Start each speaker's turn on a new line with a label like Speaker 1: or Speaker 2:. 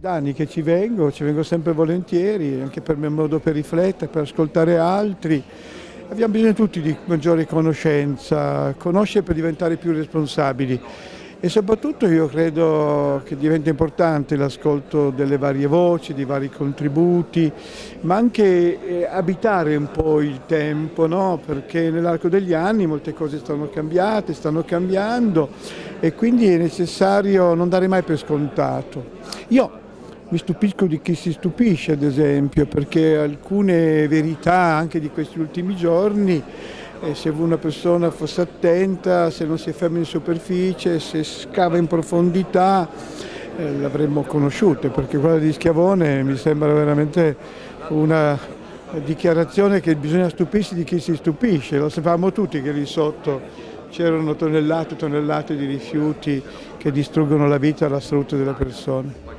Speaker 1: Da anni che ci vengo, ci vengo sempre volentieri, anche per è un modo per riflettere, per ascoltare altri. Abbiamo bisogno tutti di maggiore conoscenza, conoscere per diventare più responsabili e soprattutto io credo che diventa importante l'ascolto delle varie voci, di vari contributi, ma anche eh, abitare un po' il tempo, no? perché nell'arco degli anni molte cose stanno cambiate, stanno cambiando e quindi è necessario non dare mai per scontato. Io mi stupisco di chi si stupisce, ad esempio, perché alcune verità anche di questi ultimi giorni, eh, se una persona fosse attenta, se non si ferma in superficie, se scava in profondità, eh, l'avremmo conosciute, perché quella di Schiavone mi sembra veramente una dichiarazione che bisogna stupirsi di chi si stupisce, lo sapevamo tutti che lì sotto c'erano tonnellate e tonnellate di rifiuti che distruggono la vita e la salute delle persone.